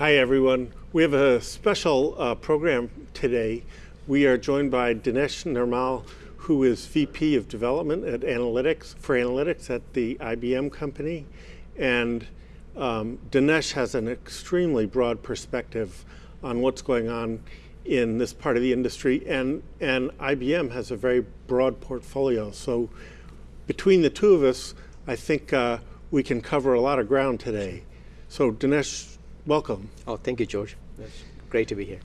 Hi, everyone. We have a special uh, program today. We are joined by Dinesh Nirmal, who is VP of Development at Analytics for Analytics at the IBM company. And um, Dinesh has an extremely broad perspective on what's going on in this part of the industry, and, and IBM has a very broad portfolio. So between the two of us, I think uh, we can cover a lot of ground today. So Dinesh, welcome. Oh, thank you, George. It's great to be here.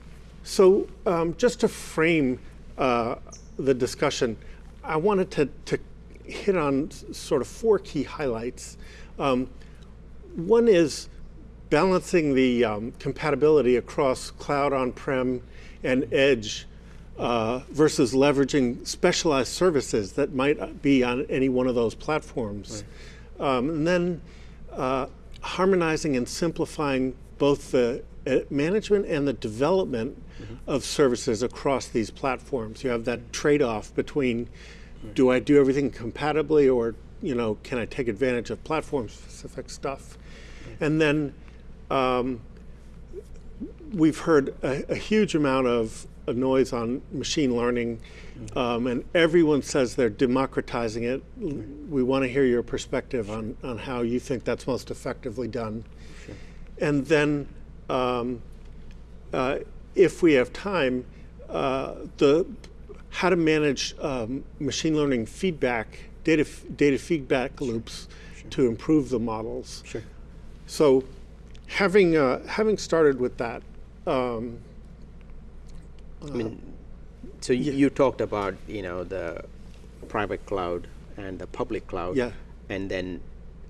So um, just to frame uh, the discussion, I wanted to, to hit on sort of four key highlights. Um, one is balancing the um, compatibility across cloud on-prem and edge uh, versus leveraging specialized services that might be on any one of those platforms. Right. Um, and then uh, harmonizing and simplifying both the uh, management and the development mm -hmm. of services across these platforms. You have that trade-off between right. do I do everything compatibly or you know, can I take advantage of platform-specific stuff? Right. And then um, we've heard a, a, huge amount of noise on machine learning, mm-hmm. um, and everyone says they're democratizing it. We want to hear your perspective on, on how you think that's most effectively done. Sure. And then, um, uh, if we have time, uh, the how to manage um, machine learning feedback, data, data feedback loops sure. to improve the models. Sure. So having, uh, having started with that, um, I mean, so yeah. you talked about you know the private cloud and the public cloud, yeah. and then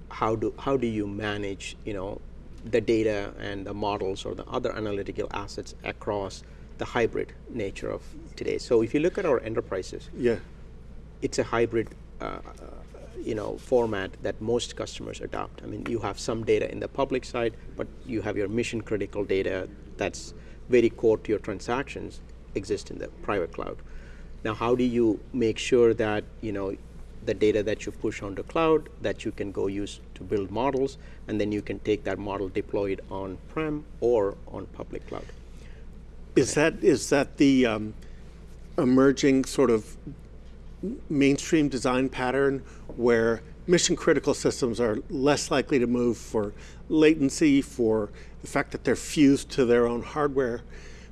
how do how do you manage you know the data and the models or the other analytical assets across the hybrid nature of today. So if you look at our enterprises, yeah, it's a hybrid uh, you know, format that most customers adopt. I mean, you have some data in the public side, but you have your mission critical data that's very core to your transactions exist in the private cloud. Now, how do you make sure that, you know, the data that you push onto cloud that you can go use to build models, and then you can take that model deployed on-prem or on public cloud. Is that is that the um, emerging sort of mainstream design pattern where mission critical systems are less likely to move for latency, for the fact that they're fused to their own hardware,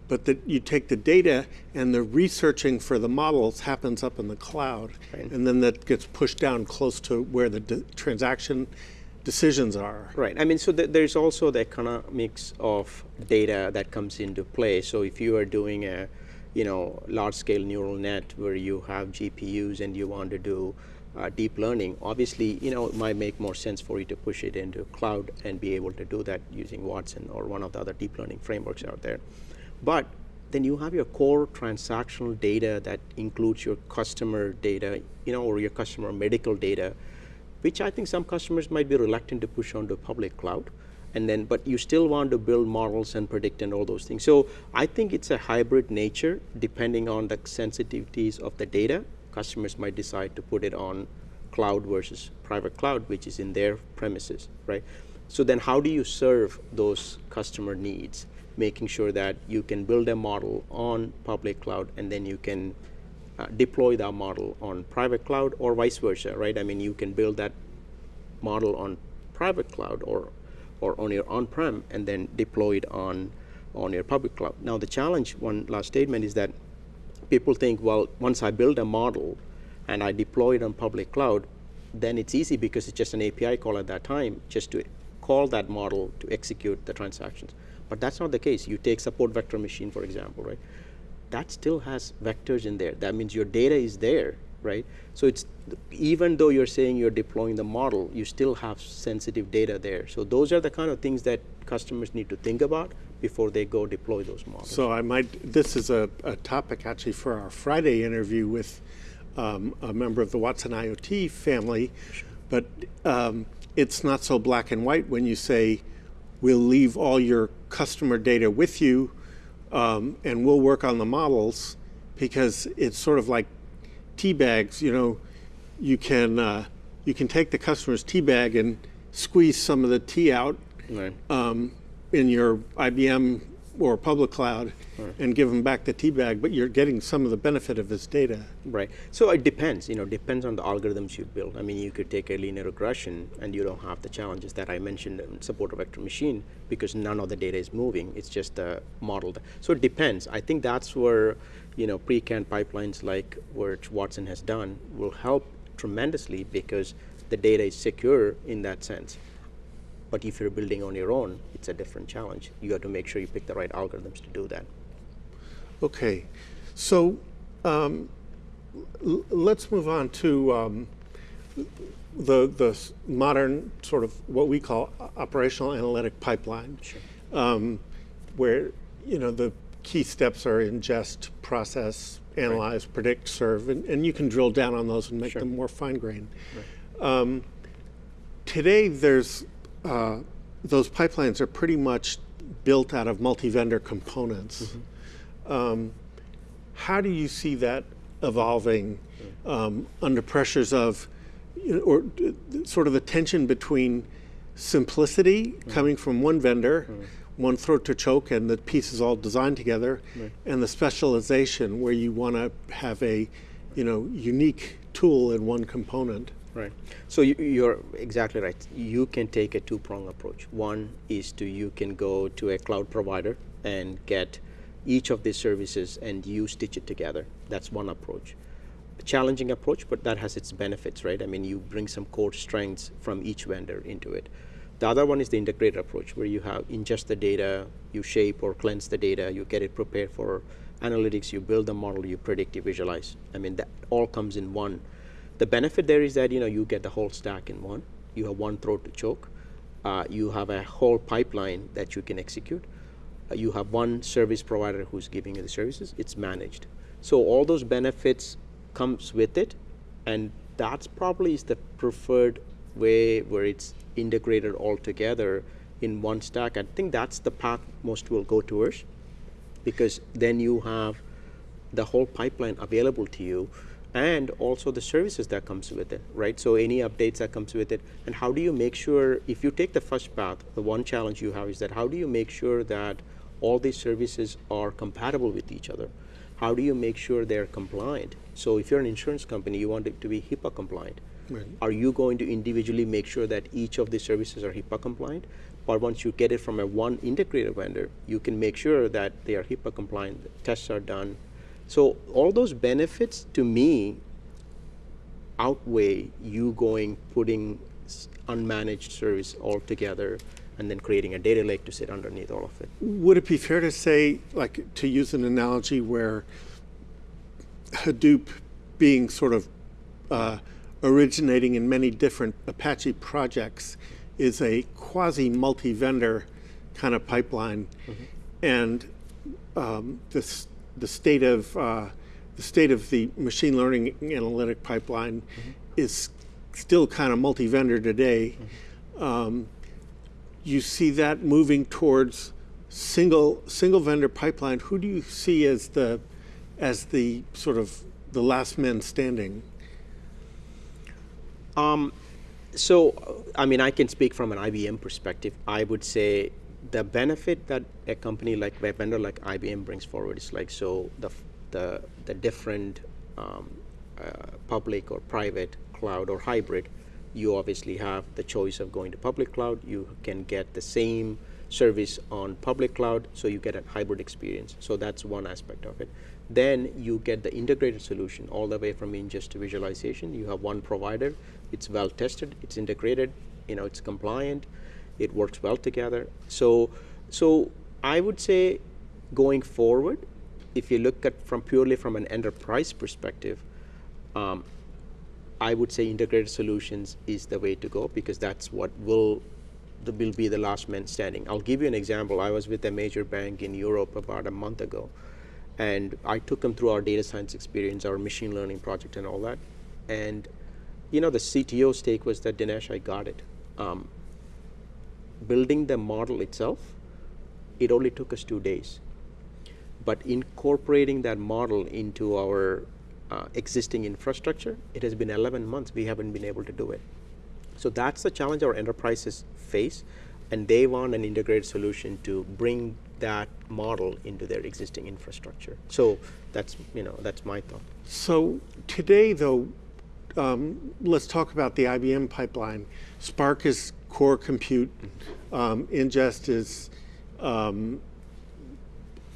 but that you take the data and the researching for the models happens up in the cloud, right. and then that gets pushed down close to where the transaction decisions are. Right. I mean, so th there's also the economics of data that comes into play. So if you are doing a you know, large-scale neural net where you have GPUs and you want to do uh, deep learning, obviously, you know, it might make more sense for you to push it into cloud and be able to do that using Watson or one of the other deep learning frameworks out there. But then you have your core transactional data that includes your customer data, you know, or your customer medical data, which I think some customers might be reluctant to push onto public cloud and then but you still want to build models and predict and all those things. So I think it's a hybrid nature depending on the sensitivities of the data. Customers might decide to put it on cloud versus private cloud, which is in their premises, right? So then how do you serve those customer needs? Making sure that you can build a model on public cloud and then you can uh, deploy that model on private cloud or vice versa, right? I mean, you can build that model on private cloud or or on your on-prem and then deploy it on, on your public cloud. Now the challenge, one last statement, is that people think, well, once I build a model and I deploy it on public cloud, then it's easy because it's just an API call at that time just to call that model to execute the transactions. But that's not the case. You take support vector machine, for example, right? That still has vectors in there. That means your data is there right? So it's even though you're saying you're deploying the model, you still have sensitive data there. So those are the kind of things that customers need to think about before they go deploy those models. So I might, this is a, a topic actually for our Friday interview with um, a member of the Watson IoT family, sure. but um, it's not so black and white when you say, we'll leave all your customer data with you um, and we'll work on the models because it's sort of like tea bags, you know, you can uh, you can take the customer's tea bag and squeeze some of the tea out. Right. Um, in your IBM or public cloud and give him back the tea bag, but you're getting some of the benefit of his data. Right. So it depends. You know, depends on the algorithms you build. I mean, you could take a linear regression, and you don't have the challenges that I mentioned in support of vector machine because none of the data is moving. It's just uh, the model. So it depends. I think that's where you know pre-canned pipelines like what Watson has done will help tremendously because the data is secure in that sense. But if you're building on your own, it's a different challenge. You have to make sure you pick the right algorithms to do that. Okay, so um, l- let's move on to um, the the modern sort of what we call operational analytic pipeline, um, where you know the key steps are ingest, process, analyze, predict, serve, and, and you can drill down on those and make them more fine grained. Um, today, there's uh, those pipelines are pretty much built out of multi-vendor components. Um, how do you see that evolving um, under pressures of, you know, or sort of the tension between simplicity coming from one vendor, one throat to choke, and the piece is all designed together, and the specialization where you want to have a, you know, unique tool in one component? Right. So you, you're exactly right. You can take a two-prong approach. One is to you can go to a cloud provider and get each of these services and you stitch it together. That's one approach. A challenging approach, but that has its benefits, right? I mean, you bring some core strengths from each vendor into it. The other one is the integrated approach, where you have ingest the data, you shape or cleanse the data, you get it prepared for analytics, you build the model, you predict, you visualize. I mean, that all comes in one. The benefit there is that you know you get the whole stack in one. You have one throat to choke. Uh, you have a whole pipeline that you can execute. Uh, you have one service provider who's giving you the services. It's managed. So all those benefits comes with it, and that's probably is the preferred way where it's integrated all together in one stack. I think that's the path most will go towards because then you have the whole pipeline available to you and also the services that comes with it right so any updates that comes with it and how do you make sure if you take the first path the one challenge you have is that how do you make sure that all these services are compatible with each other how do you make sure they're compliant so if you're an insurance company you want it to be hipaa compliant Right. are you going to individually make sure that each of these services are HIPAA compliant? Or once you get it from a one integrated vendor, you can make sure that they are HIPAA compliant, the tests are done. So all those benefits to me outweigh you going putting unmanaged service all together and then creating a data lake to sit underneath all of it. Would it be fair to say, like, to use an analogy where Hadoop being sort of uh, originating in many different Apache projects is a quasi multi vendor kind of pipeline, and um, this, the state of uh, the state of the machine learning analytic pipeline is still kind of multi vendor today. Um, you see that moving towards single single vendor pipeline. Who do you see as the as the sort of the last man standing? So, uh, I mean, I can speak from an IBM perspective. I would say the benefit that a company like a vendor like IBM brings forward is like so the the the different um, uh, public or private cloud or hybrid. You obviously have the choice of going to public cloud. You can get the same service on public cloud, so you get a hybrid experience. So that's one aspect of it. Then you get the integrated solution all the way from ingest to visualization. You have one provider. It's well tested. It's integrated. You know, it's compliant. It works well together. So, so I would say, going forward, if you look at from purely from an enterprise perspective, um, I would say integrated solutions is the way to go because that's what will will be the last man standing. I'll give you an example. I was with a major bank in Europe about a month ago, and I took them through our data science experience, our machine learning project, and all that. And you know, the CTO stake was that Dinesh, I got it. Um, building the model itself, it only took us two days but incorporating that model into our uh, existing infrastructure, it has been 11 months. We haven't been able to do it. So that's the challenge our enterprises face. and they want an integrated solution to bring that model into their existing infrastructure. So that's you know that's my thought. So today, though, um, let's talk about the IBM pipeline. Spark is core compute. Um, ingest is um,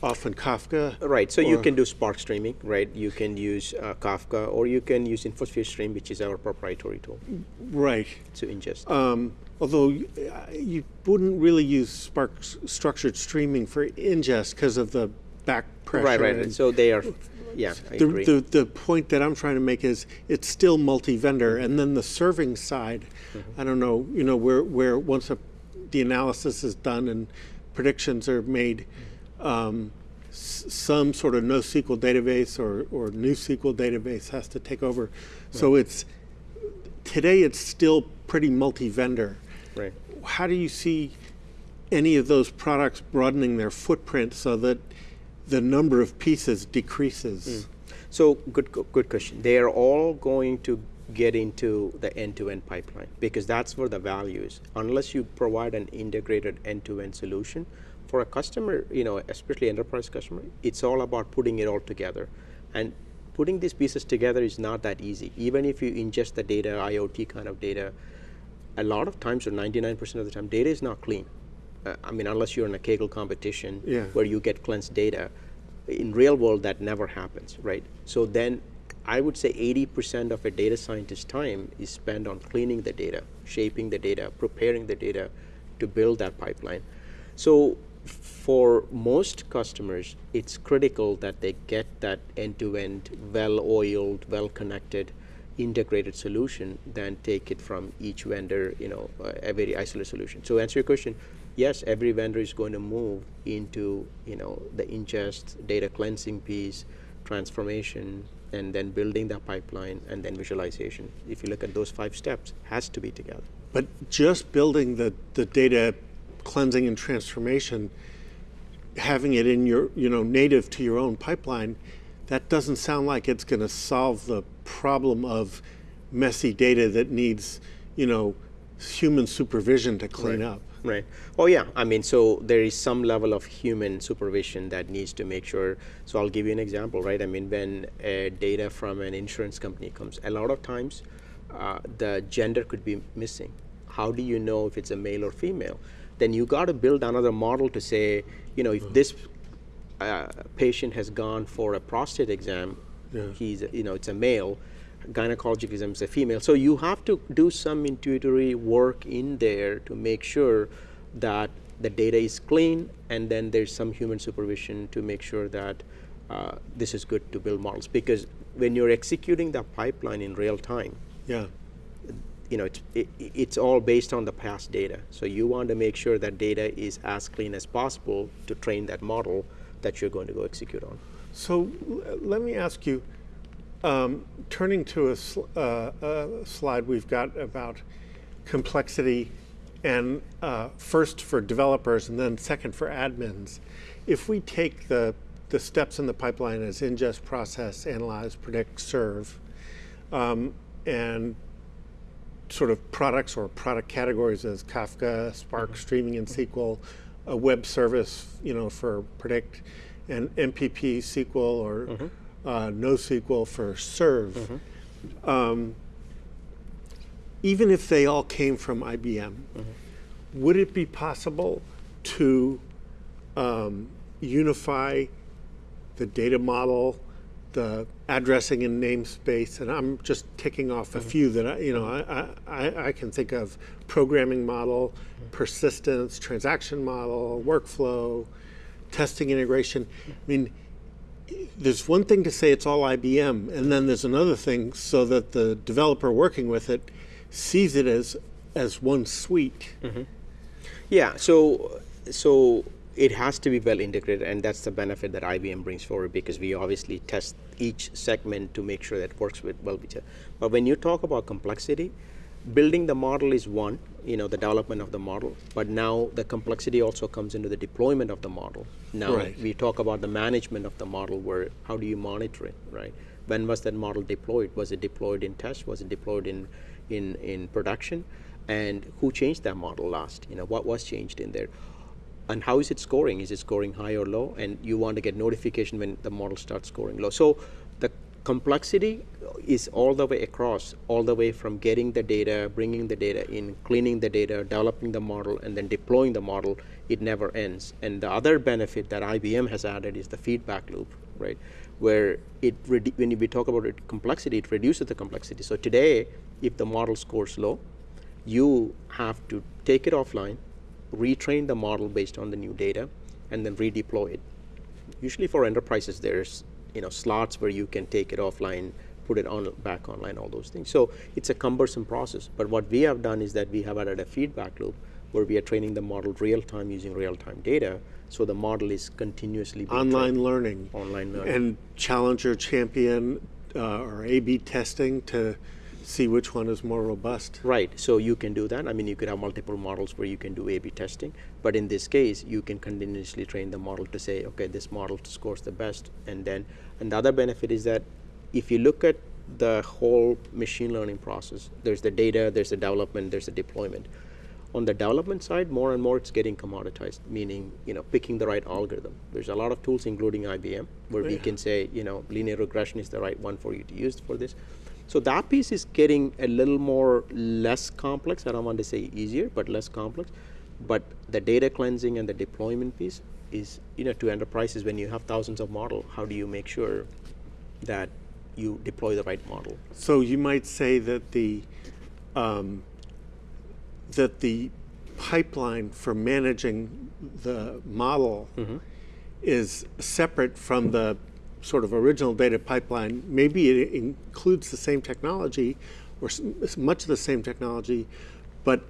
often Kafka. Right. So you can do Spark streaming, right? You can use uh, Kafka, or you can use InfoSphere Stream, which is our proprietary tool Right. to ingest. Um, although you, wouldn't really use Spark structured streaming for ingest because of the back pressure. right, right. and- So they are, yeah, I the, agree. the, the point that I'm trying to make is it's still multi-vendor, and then the serving side, Mm-hmm. I don't know, you know, where where once a, the analysis is done and predictions are made, um, s- some sort of NoSQL database or or NewSQL database has to take over. So it's today it's still pretty multi-vendor. right. How do you see any of those products broadening their footprint so that the number of pieces decreases? Mm. So good, good question. They are all going to get into the end-to-end pipeline because that's where the value is. Unless you provide an integrated end-to-end solution for a customer, you know, especially enterprise customer, it's all about putting it all together. And putting these pieces together is not that easy. Even if you ingest the data, IoT kind of data, a lot of times, or 99% of the time, data is not clean. I mean, unless you're in a Kaggle competition Yeah. where you get cleansed data, in real world that never happens, right? So then, I would say 80% of a data scientist's time is spent on cleaning the data, shaping the data, preparing the data to build that pipeline. So for most customers, it's critical that they get that end-to-end, well-oiled, well-connected, integrated solution than take it from each vendor, you know, uh, a very isolated solution. So answer your question, yes, every vendor is going to move into, you know, the ingest, data cleansing piece, transformation, and then building that pipeline, and then visualization. If you look at those five steps, has to be together. But just building the, the data cleansing and transformation, having it in your, you know, native to your own pipeline, that doesn't sound like it's going to solve the problem of messy data that needs, you know, human supervision to clean up. Right. Oh, yeah. I mean, so there is some level of human supervision that needs to make sure. So I'll give you an example, right? I mean, when uh, data from an insurance company comes, a lot of times uh, the gender could be missing. How do you know if it's a male or female? Then you got to build another model to say, you know, if this uh, patient has gone for a prostate exam, Yeah. he's, you know, it's a male, gynecologic exam is a female. So you have to do some intuitory work in there to make sure that the data is clean, and then there's some human supervision to make sure that uh, this is good to build models. Because when you're executing the pipeline in real time, Yeah. you know, it's, it, it's all based on the past data. So you want to make sure that data is as clean as possible to train that model that you're going to go execute on. So let me ask you, um, turning to a, sl- uh, a slide we've got about complexity, and uh, first for developers and then second for admins. If we take the, the steps in the pipeline as ingest, process, analyze, predict, serve, um, and sort of products or product categories as Kafka, Spark streaming in SQL, a web service, you know, for predict, and MPP SQL or uh, NoSQL for serve. Um, even if they all came from IBM, would it be possible to um, unify the data model, the addressing and namespace, and I'm just ticking off a few that I, you know I, I, I can think of: programming model, persistence, transaction model, workflow, testing integration. I mean, there's one thing to say it's all IBM, and then there's another thing so that the developer working with it sees it as as one suite. Mm-hmm. Yeah, so so it has to be well integrated, and that's the benefit that IBM brings forward because we obviously test each segment to make sure that it works with well each other. But when you talk about complexity, building the model is one, you know, the development of the model. But now the complexity also comes into the deployment of the model. Now Right. we talk about the management of the model, where how do you monitor it, right? When was that model deployed? Was it deployed in test? Was it deployed in in in production? and who changed that model last? You know, what was changed in there? And how is it scoring? Is it scoring high or low? And you want to get notification when the model starts scoring low. So complexity is all the way across, all the way from getting the data, bringing the data in, cleaning the data, developing the model, and then deploying the model. It never ends. And the other benefit that IBM has added is the feedback loop, right? Where it when we talk about it, complexity, it reduces the complexity. So today, if the model scores low, you have to take it offline, retrain the model based on the new data, and then redeploy it. Usually for enterprises, there's you know slots where you can take it offline, put it on back online, all those things. So it's a cumbersome process. But what we have done is that we have added a feedback loop where we are training the model real time using real time data. So the model is continuously being Online trained. learning. Online learning. And challenger champion uh, or A/B testing to see which one is more robust. Right, so you can do that. I mean, you could have multiple models where you can do A-B testing, but in this case, you can continuously train the model to say, okay, this model scores the best, and then, and the other benefit is that if you look at the whole machine learning process, there's the data, there's the development, there's the deployment. On the development side, more and more it's getting commoditized, meaning, you know, picking the right algorithm. There's a lot of tools, including IBM, where we Yeah. can say, you know, linear regression is the right one for you to use for this. So that piece is getting a little more less complex. I don't want to say easier, but less complex. But the data cleansing and the deployment piece is, you know, to enterprises when you have thousands of model, how do you make sure that you deploy the right model? So you might say that the um, that the pipeline for managing the model is separate from the sort of original data pipeline. Maybe it includes the same technology or much of the same technology, but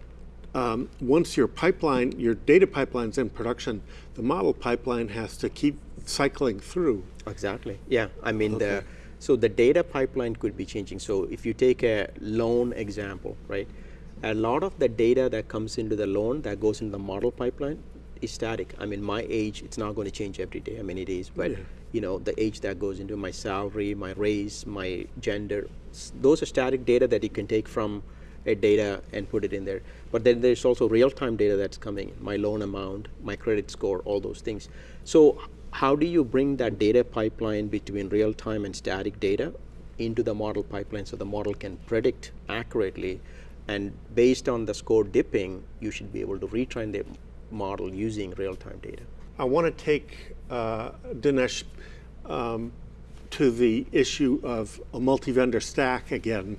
um, once your pipeline, your data pipeline's in production, the model pipeline has to keep cycling through. Exactly. Yeah. I mean, the so the data pipeline could be changing. So if you take a loan example, right? A lot of the data that comes into the loan that goes into the model pipeline is static. I mean, my age, it's not going to change every day. I mean, it is, but Yeah. you know, the age that goes into my salary, my race, my gender, those are static data that you can take from a data and put it in there. But then there's also real-time data that's coming, my loan amount, my credit score, all those things. So how do you bring that data pipeline between real-time and static data into the model pipeline so the model can predict accurately and based on the score dipping, you should be able to retrain the model using real-time data. I want to take uh, Dinesh um, to the issue of a multi-vendor stack again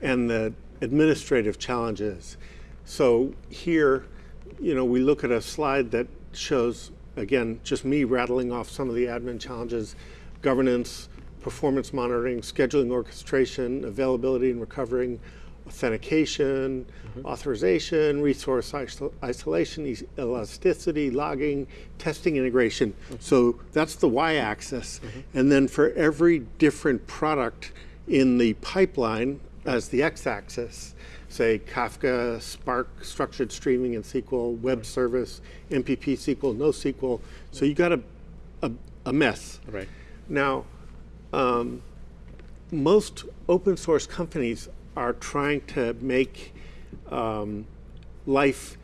and the administrative challenges. So here, you know, we look at a slide that shows, again, just me rattling off some of the admin challenges, governance, performance monitoring, scheduling orchestration, availability and recovering, authentication, mm-hmm. authorization, resource isolation, elasticity, logging, testing integration. Mm-hmm. So that's the y-axis. Mm-hmm. And then for every different product in the pipeline as the x-axis, say Kafka, Spark, structured streaming in SQL, web service, MPP SQL, NoSQL. So you got a, a, a mess. Right. Now, um, most open source companies are trying to make um, life,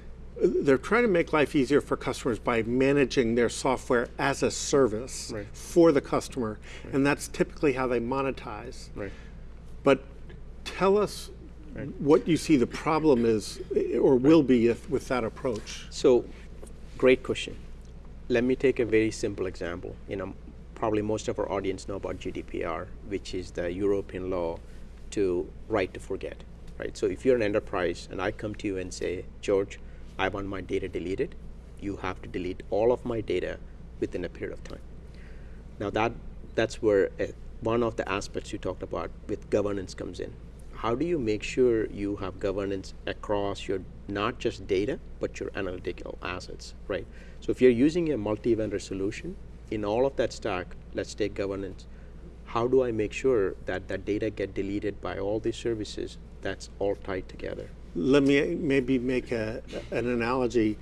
they're trying to make life easier for customers by managing their software as a service Right. for the customer. And that's typically how they monetize. Right. But tell us what you see the problem is or will be if, with that approach. So, great question. Let me take a very simple example. You know, probably most of our audience know about GDPR, which is the European law to right to forget, right? So if you're an enterprise and I come to you and say, George, I want my data deleted, you have to delete all of my data within a period of time. Now that that's where uh, one of the aspects you talked about with governance comes in. How do you make sure you have governance across your not just data but your analytical assets, right? So if you're using a multi-vendor solution, in all of that stack, let's take governance. How do I make sure that that data get deleted by all these services? That's all tied together. Let me maybe make a, an analogy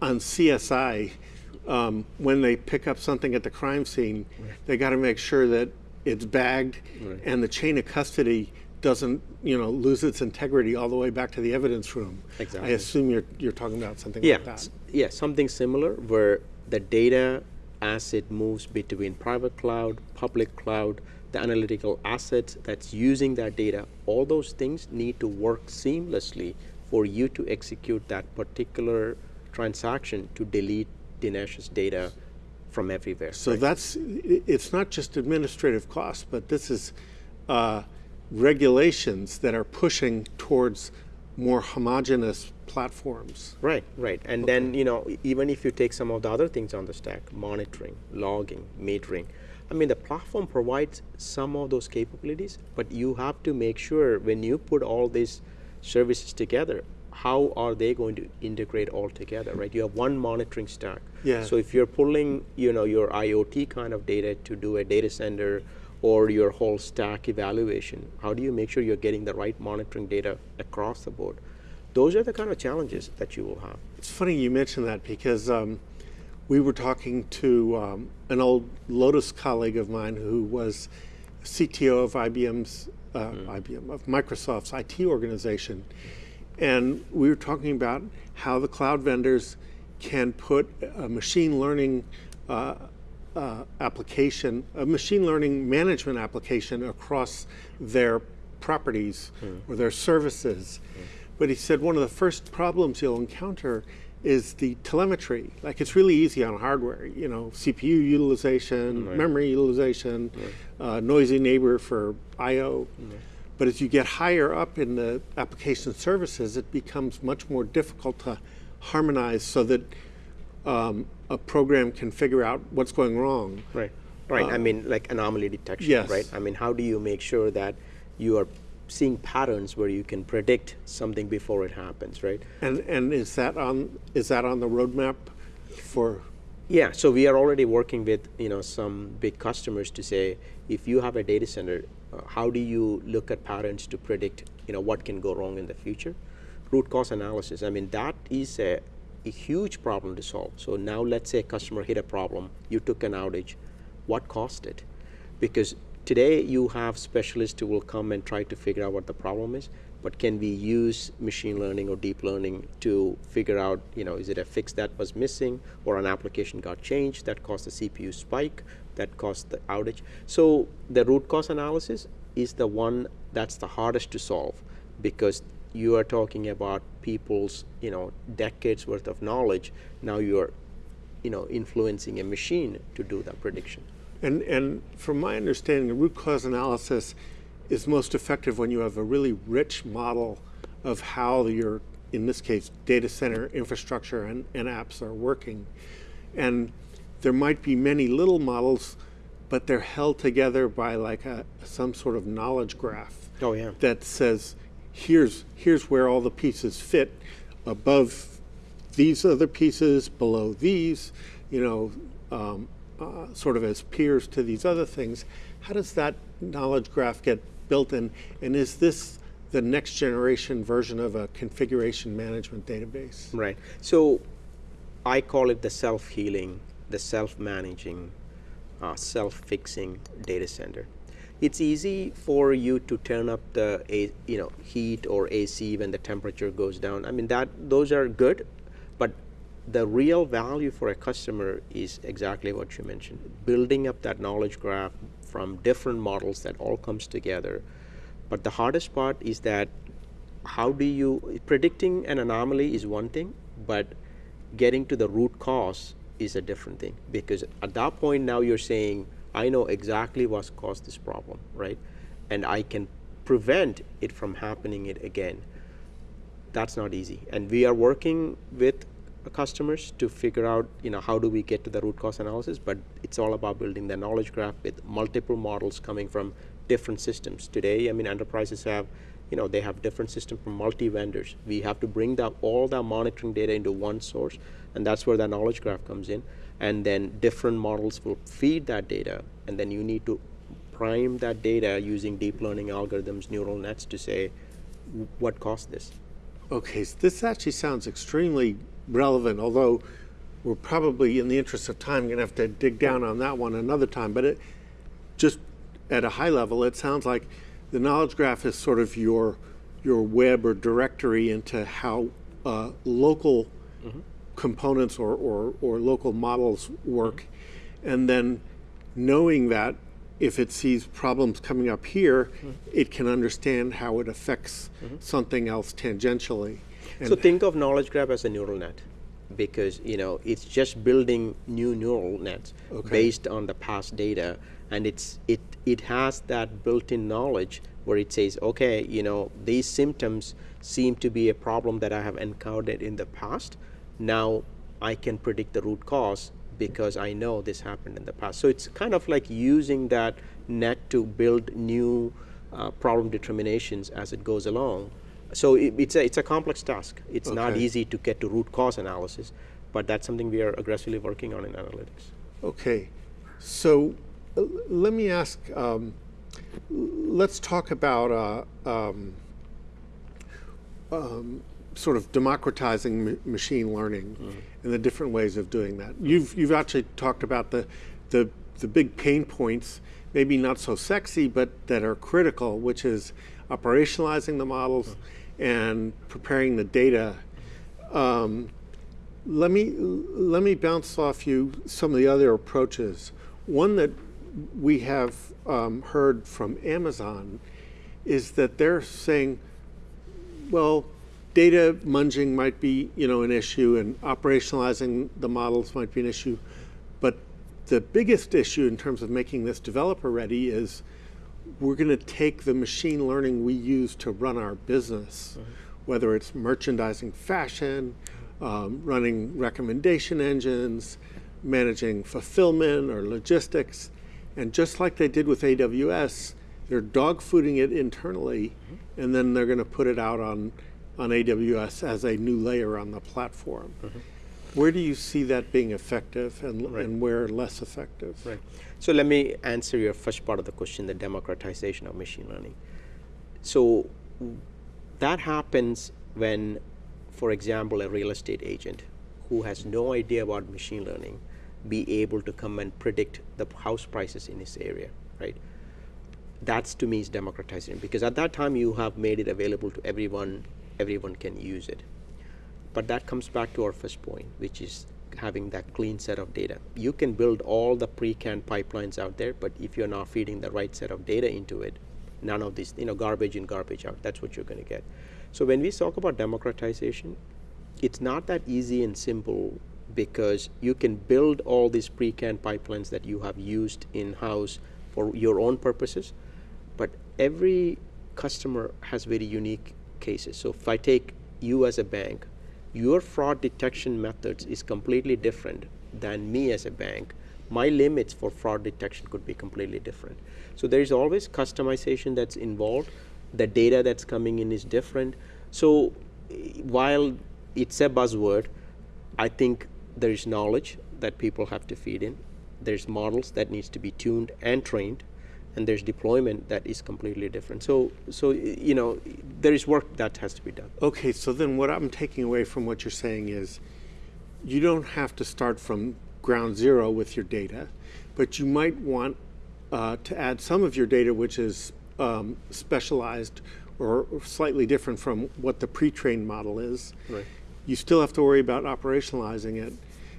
on CSI. Um, when they pick up something at the crime scene, they got to make sure that it's bagged Right. and the chain of custody doesn't, you know, lose its integrity all the way back to the evidence room. Exactly. I assume you're, you're talking about something Yeah, like that. yeah, something similar where the data as it moves between private cloud, public cloud, the analytical assets that's using that data, all those things need to work seamlessly for you to execute that particular transaction to delete Dinesh's data from everywhere. So that's, it's not just administrative costs, but this is uh, regulations that are pushing towards more homogeneous platforms. Right, right. And then, you know, even if you take some of the other things on the stack, monitoring, logging, metering, I mean, the platform provides some of those capabilities, but you have to make sure when you put all these services together, how are they going to integrate all together, right? You have one monitoring stack. Yeah. So if you're pulling, you know, your IoT kind of data to do a data center or your whole stack evaluation, how do you make sure you're getting the right monitoring data across the board? Those are the kind of challenges that you will have. It's funny you mention that because um, we were talking to um, an old Lotus colleague of mine who was CTO of IBM's, uh, IBM, of Microsoft's IT organization. And we were talking about how the cloud vendors can put a machine learning uh, uh, application, a machine learning management application across their properties or their services. But he said one of the first problems you'll encounter is the telemetry. Like it's really easy on hardware, you know, CPU utilization, memory utilization, uh, noisy neighbor for I/O. But as you get higher up in the application services, it becomes much more difficult to harmonize so that um, a program can figure out what's going wrong. Right. Right. I mean, like anomaly detection, yes. right? I mean, how do you make sure that you are seeing patterns where you can predict something before it happens, right? And and is that on is that on the roadmap for? Yeah, so we are already working with you know some big customers to say if you have a data center, uh, how do you look at patterns to predict you know what can go wrong in the future? Root cause analysis. I mean that is a, a huge problem to solve. So now let's say a customer hit a problem, you took an outage, what caused it? Because today you have specialists who will come and try to figure out what the problem is but can we use machine learning or deep learning to figure out you know is it a fix that was missing or an application got changed that caused the cpu spike that caused the outage so the root cause analysis is the one that's the hardest to solve because you are talking about people's you know decades worth of knowledge. Now you're you know influencing a machine to do that prediction. And and from my understanding, the root cause analysis is most effective when you have a really rich model of how your, in this case, data center infrastructure and, and apps are working. And there might be many little models, but they're held together by like a some sort of knowledge graph oh yeah. that says here's here's where all the pieces fit above these other pieces below these you know um, uh, sort of as peers to these other things how does that knowledge graph get built in and is this the next generation version of a configuration management database Right. So I call it the self healing, the self managing, uh, self fixing data center. It's easy for you to turn up the you know heat or AC when the temperature goes down. I mean that those are good, but the real value for a customer is exactly what you mentioned. Building up that knowledge graph from different models that all comes together. But the hardest part is that how do you predicting an anomaly is one thing but getting to the root cause is a different thing because at that point now you're saying i know exactly what's caused this problem right? And i can prevent it from happening it again. That's not easy. And we are working with customers to figure out you know how do we get to the root cause analysis but it's all about building the knowledge graph with multiple models coming from different systems. Today i mean enterprises have you know they have different systems from multi vendors we have to bring that all that monitoring data into one source and that's where the knowledge graph comes in and then different models will feed that data. And then you need to prime that data using deep learning algorithms neural nets to say what caused this? Okay, so this actually sounds extremely relevant, although we're probably, in the interest of time, going to have to dig down on that one another time. But it, just at a high level, it sounds like the knowledge graph is sort of your your web or directory into how uh, local components or, or, or local models work. And then knowing that if it sees problems coming up here, mm-hmm. it can understand how it affects mm-hmm. something else tangentially. And So think of knowledge graph as a neural net because you know it's just building new neural nets based on the past data. And it's it it has that built-in knowledge where it says okay you know these symptoms seem to be a problem that I have encountered in the past now I can predict the root cause because I know this happened in the past so it's kind of like using that net to build new uh, problem determinations as it goes along so it, it's a it's a complex task. It's not easy to get to root cause analysis, but that's something we are aggressively working on in analytics. Okay, so uh, let me ask. Um, let's talk about uh, um, um, sort of democratizing machine learning and the different ways of doing that. You've you've actually talked about the the the big pain points, maybe not so sexy, but that are critical, which is operationalizing the models and preparing the data. Um, let me let me bounce off you some of the other approaches. One that we have um, heard from Amazon is that they're saying, well, data munging might be you know an issue, and operationalizing the models might be an issue, but the biggest issue in terms of making this developer ready is we're going to take the machine learning we use to run our business, whether it's merchandising fashion, um, running recommendation engines, managing fulfillment or logistics, and just like they did with AWS, they're dogfooding it internally, and then they're going to put it out on on AWS as a new layer on the platform. Mm-hmm. Where do you see that being effective, and, and where less effective? Right. So let me answer your first part of the question: the democratization of machine learning. So that happens when, for example, a real estate agent who has no idea about machine learning be able to come and predict the house prices in his area, right? That's to me is democratizing because at that time you have made it available to everyone. Everyone can use it. But that comes back to our first point, which is having that clean set of data. You can build all the pre-canned pipelines out there, but if you're not feeding the right set of data into it, none of these, you know, garbage in, garbage out, that's what you're going to get. So when we talk about democratization, it's not that easy and simple because you can build all these pre-canned pipelines that you have used in-house for your own purposes, but every customer has very unique cases. So if I take you as a bank, your fraud detection methods is completely different than me as a bank. My limits for fraud detection could be completely different. So there is always customization that's involved. The data that's coming in is different. So while it's a buzzword, I think there is knowledge that people have to feed in. There's models that needs to be tuned and trained, and there's deployment that is completely different. So, so you know, there is work that has to be done. Okay, so then what I'm taking away from what you're saying is you don't have to start from ground zero with your data, but you might want uh, to add some of your data which is um, specialized or slightly different from what the pre-trained model is. Right. You still have to worry about operationalizing it.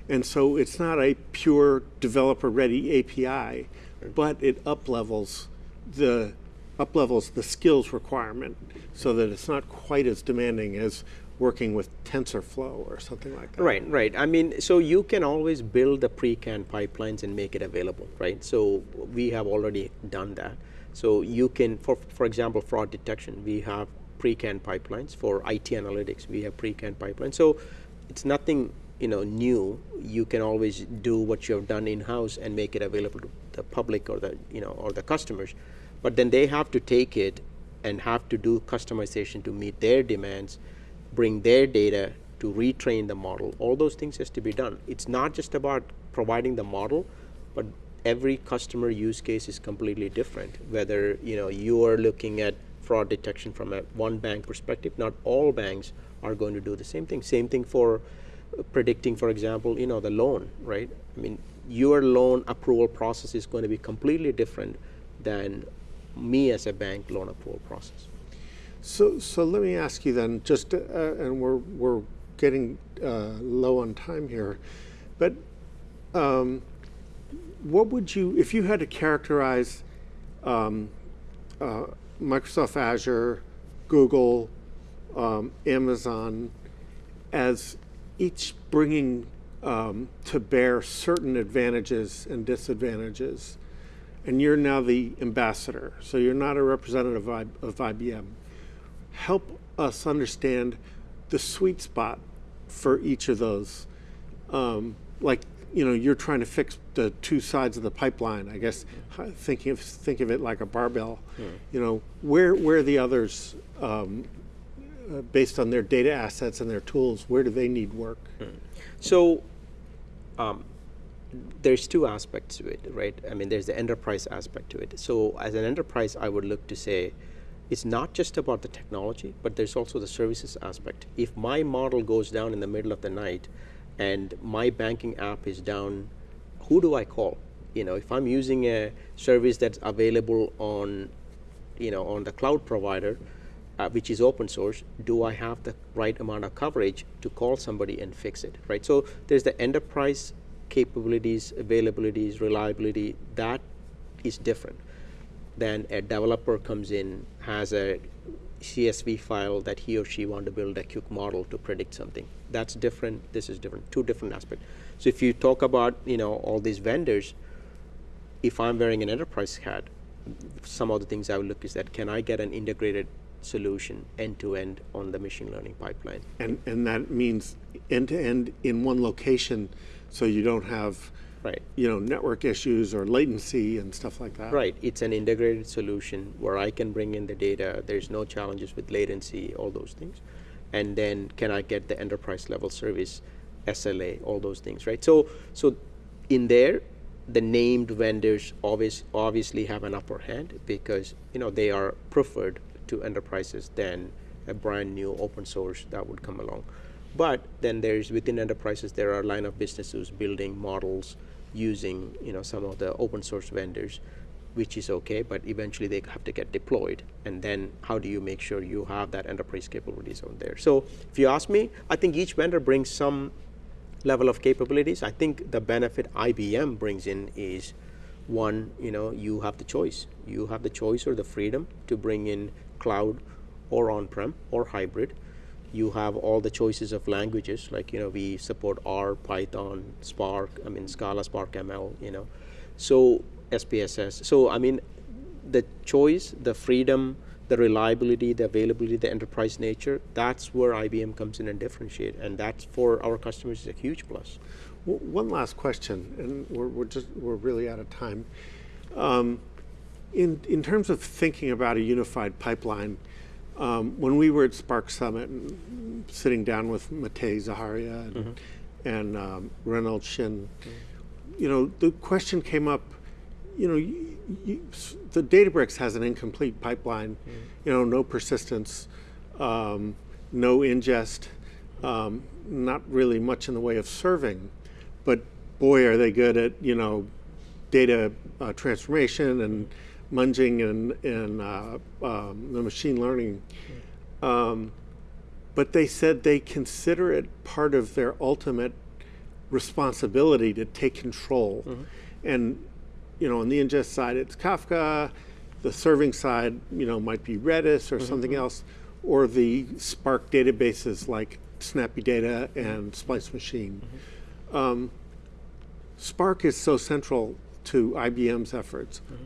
And so it's not a pure developer-ready API, but it uplevels the uplevels the skills requirement so that it's not quite as demanding as working with TensorFlow or something like that. Right, right. I mean, so you can always build the pre-canned pipelines and make it available, right? So we have already done that. So you can, for for example, fraud detection, we have pre-canned pipelines. For IT analytics, we have pre-canned pipelines. So it's nothing, you know, new. You can always do what you have done in-house and make it available to the public or the, you know, or the customers. But then they have to take it and have to do customization to meet their demands bring their data to retrain the model. All those things has to be done. It's not just about providing the model, but every customer use case is completely different. Whether you know you are looking at fraud detection from a one bank perspective, not all banks are going to do the same thing. Same thing for uh, predicting, for example, you know the loan, right? I mean, your loan approval process is going to be completely different than me as a bank loan approval process. So, so let me ask you then, just, uh, and we're, we're getting uh, low on time here, but um, what would you, if you had to characterize um, uh, Microsoft Azure, Google, um, Amazon as each bringing um, to bear certain advantages and disadvantages, and you're now the ambassador, so you're not a representative of, of IBM. Help us understand the sweet spot for each of those. Um, like you know, you're trying to fix the two sides of the pipeline. I guess thinking of think of it like a barbell. Hmm. You know, where where the others, um, based on their data assets and their tools, where do they need work? Hmm. So, um, there's two aspects to it, right? I mean, there's the enterprise aspect to it. So, as an enterprise, I would look to say. It's not just about the technology, but there's also the services aspect. If my model goes down in the middle of the night, and my banking app is down, who do I call? You know, if I'm using a service that's available on, you know, on the cloud provider, uh, which is open source, do I have the right amount of coverage to call somebody and fix it, right? So there's the enterprise capabilities, availabilities, reliability, that is different than a developer comes in, has a CSV file that he or she want to build a quick model to predict something. That's different, this is different, two different aspects. So if you talk about, you know, all these vendors, if I'm wearing an enterprise hat, some of the things I would look is that can I get an integrated solution end to end on the machine learning pipeline? And, and that means end to end in one location so you don't have right. you know, network issues or latency and stuff like that. Right. It's an integrated solution where I can bring in the data. There's no challenges with latency, all those things. And then can I get the enterprise level service, SLA, all those things, right? So, so in there, the named vendors always obviously have an upper hand because you know they are preferred to enterprises than a brand new open source that would come along. But then there's within enterprises there are line of businesses building models, using you know some of the open source vendors which is okay, but eventually they have to get deployed. And then how do you make sure you have that enterprise capabilities on there? So if you ask me, I think each vendor brings some level of capabilities. I think the benefit IBM brings in is one, you know, you have the choice. You have the choice or the freedom to bring in cloud or on-prem or hybrid you have all the choices of languages like you know we support R, Python, Spark, I mean Scala, Spark ML, you know, so SPSS. So I mean, the choice, the freedom, the reliability, the availability, the enterprise nature. That's where IBM comes in and differentiate, and that's for our customers is a huge plus. One last question, and we're, we're just we're really out of time. Um, in in terms of thinking about a unified pipeline um, when we were at Spark Summit, and sitting down with Matei Zaharia and, mm -hmm. and um, Reynold Xin, mm -hmm. you know, the question came up, you know, you, you, the Databricks has an incomplete pipeline, mm -hmm. you know, no persistence, um, no ingest, um, not really much in the way of serving, but boy, are they good at, you know, data uh, transformation and munging and, and uh, um, the machine learning. Um, but they said they consider it part of their ultimate responsibility to take control. Mm -hmm. And you know, on the ingest side, it's Kafka. The serving side, you know, might be Redis or mm -hmm. something else, or the Spark databases like Snappy Data and Splice Machine. Mm -hmm. Um, Spark is so central to IBM's efforts. Mm-hmm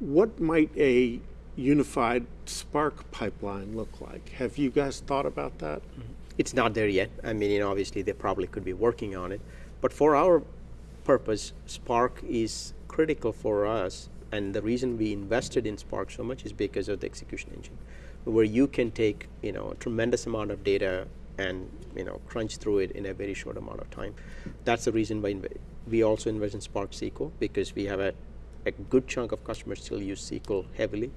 what might a unified Spark pipeline look like? Have you guys thought about that? Mm-hmm. It's not there yet. I mean, you know, obviously they probably could be working on it. But for our purpose, Spark is critical for us. And the reason we invested in Spark so much is because of the execution engine, where you can take, you know, a tremendous amount of data and, you know, crunch through it in a very short amount of time. That's the reason why we also invest in Spark SQL because we have a a good chunk of customers still use SQL heavily.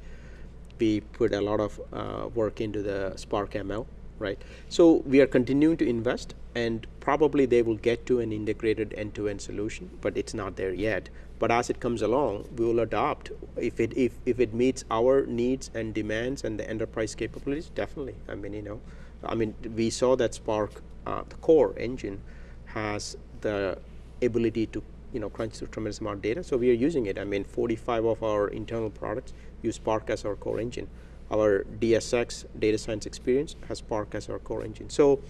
We put a lot of uh, work into the Spark ML right? So we are continuing to invest, and probably they will get to an integrated end-to-end solution, but it's not there yet. But as it comes along, we will adopt if it if, if it meets our needs and demands and the enterprise capabilities. Definitely, I mean, you know, I mean, we saw that Spark, uh, the core engine, has the ability to you know crunch through tremendous amount of data. So we are using it. I mean, 45 of our internal products use Spark as our core engine. Our DSX data science experience has Spark as our core engine. So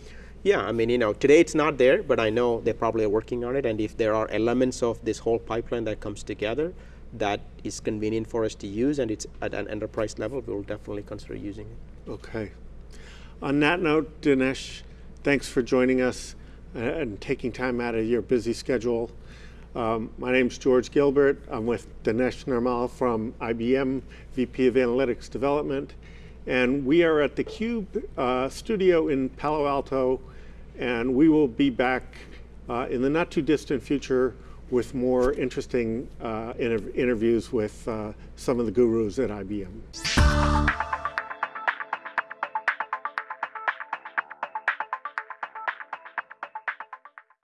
yeah, I mean, you know, today it's not there, but I know they probably are working on it. And if there are elements of this whole pipeline that comes together that is convenient for us to use and it's at an enterprise level, we'll definitely consider using it. Okay. On that note, Dinesh, thanks for joining us uh, and taking time out of your busy schedule. Um, my name's George Gilbert. I'm with Dinesh Nirmal from IBM, VP of Analytics Development. And we are at the Cube uh, studio in Palo Alto, and we will be back uh, in the not too distant future with more interesting uh, inter interviews with uh, some of the gurus at IBM.